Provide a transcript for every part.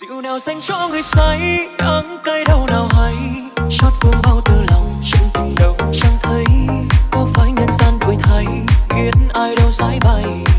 Rượu nào dành cho người say Đắng cay đau nào hay Chót vương bao tư lòng, Chân tình đâu chẳng thấy Có phải nhân gian đổi thay Khiến ai đâu giải bay.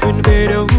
thuyền về đâu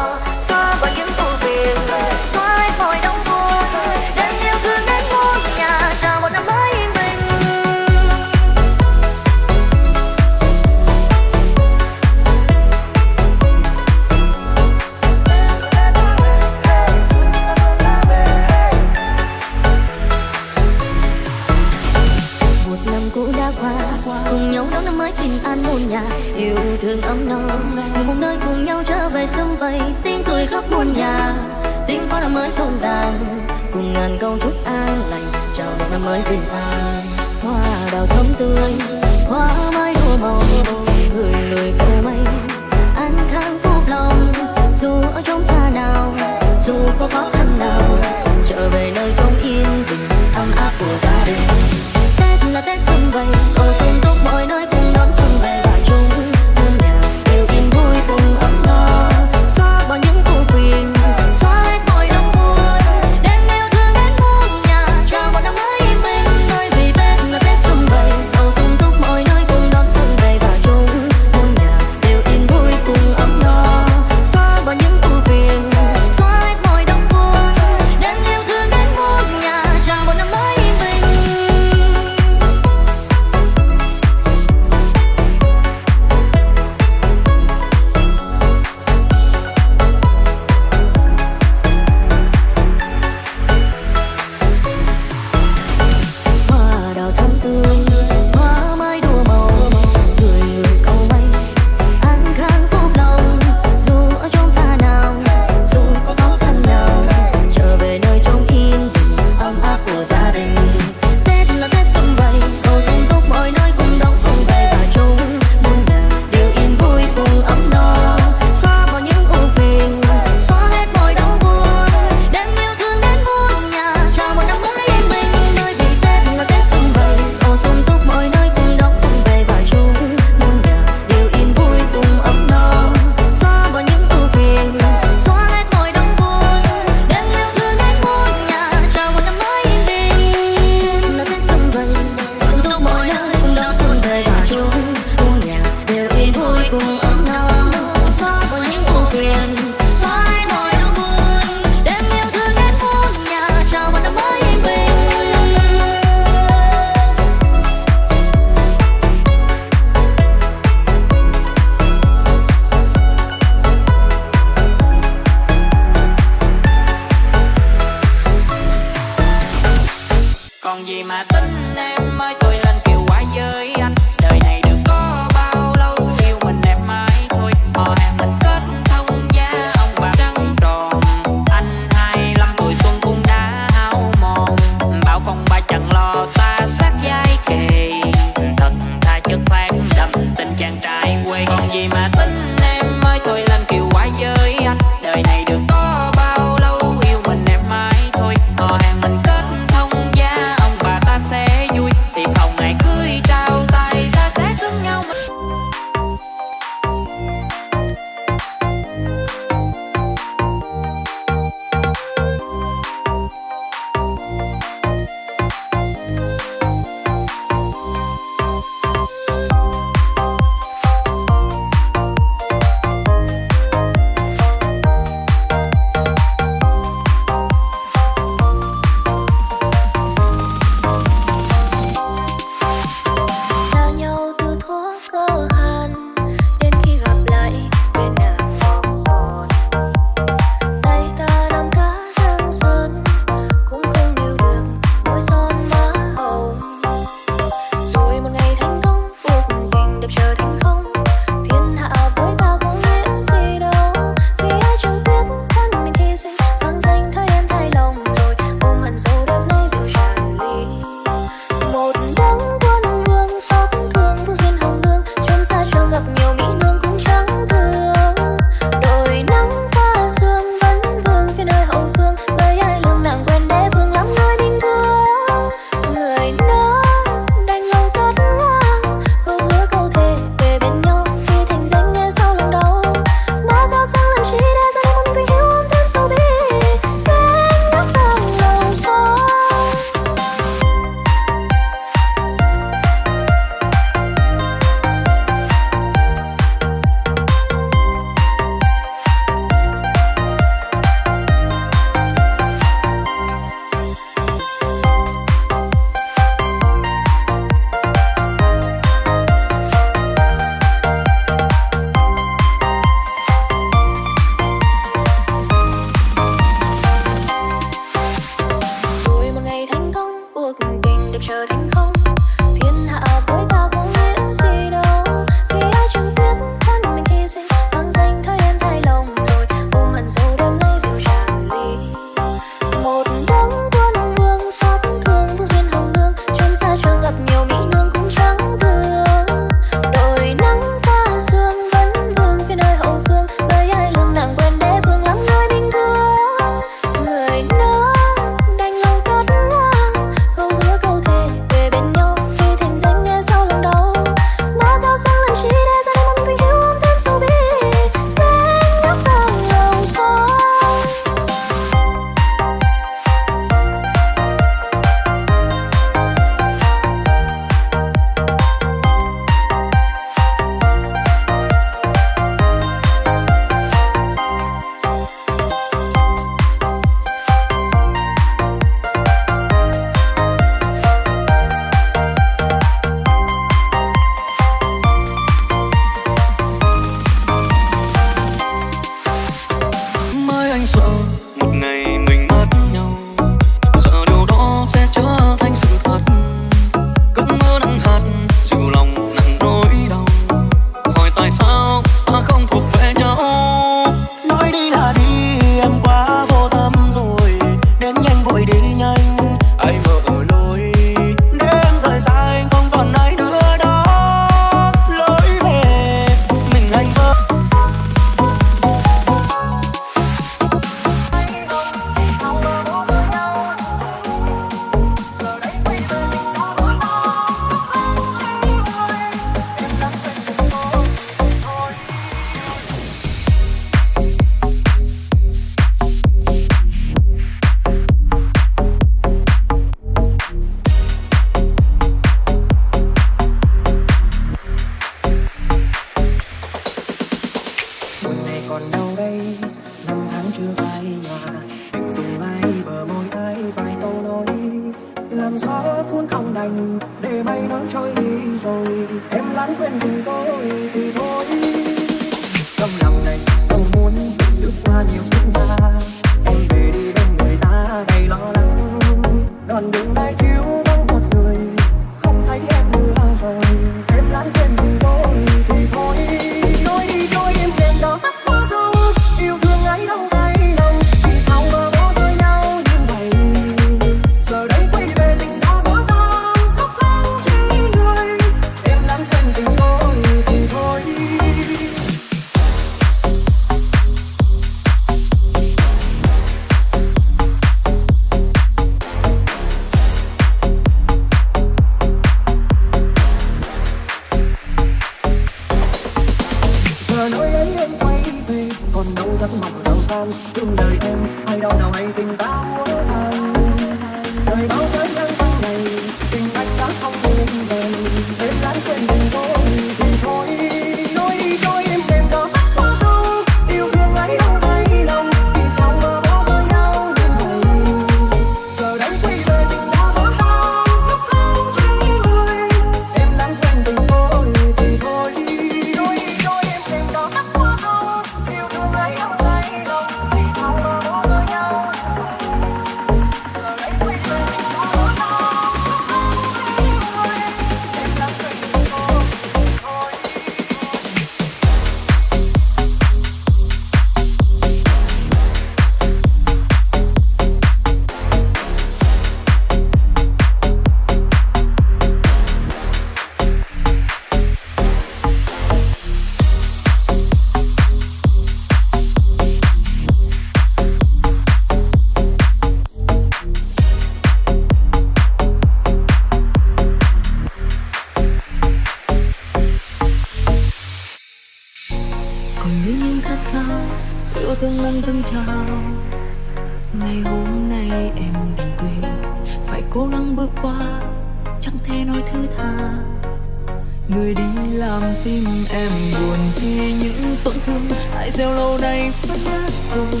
tổn thương Hãy gieo lâu nay phát nát rồi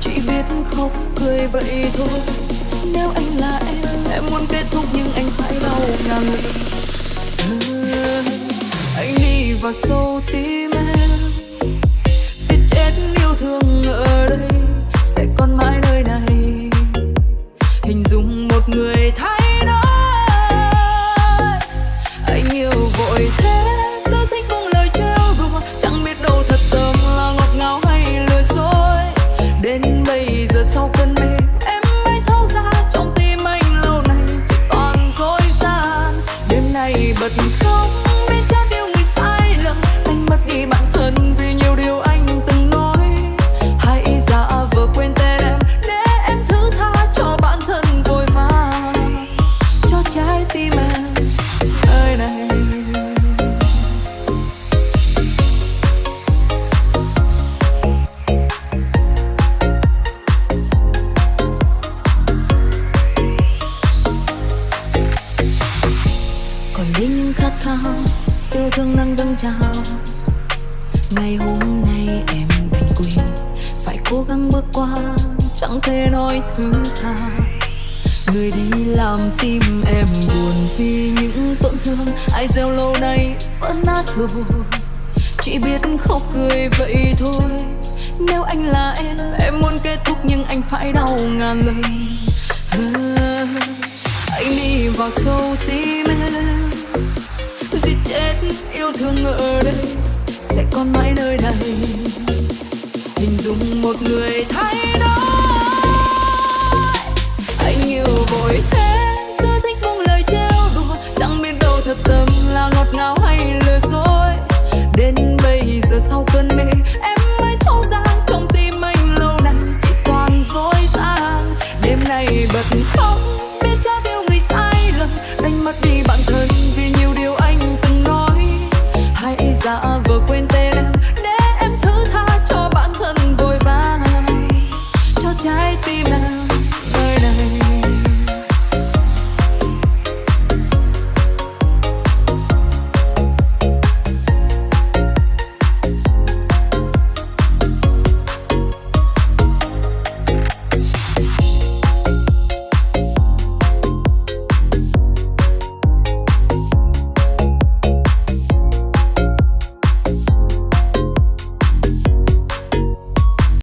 Chỉ biết khóc cười vậy thôi. Nếu anh là em Em muốn kết thúc nhưng anh phải đau ngàn Anh đi vào sâu tim em. Giết chết yêu thương ở đây. chi những tổn thương. Ai gieo lâu nay vỡ nát vừa buồn chỉ biết khóc cười vậy thôi. Nếu anh là em em muốn kết thúc nhưng anh phải đau ngàn lần. À, anh đi vào sâu tim em. Giết chết yêu thương ở đây sẽ còn mãi nơi này. Hình dung một người thay đổi. Anh yêu vội thế. ngọt ngào hay lừa dối. Đến bây giờ sau cơn mê, em mới thấu rằng trong tim anh lâu nay chỉ toàn dối gian đêm nay bật khóc.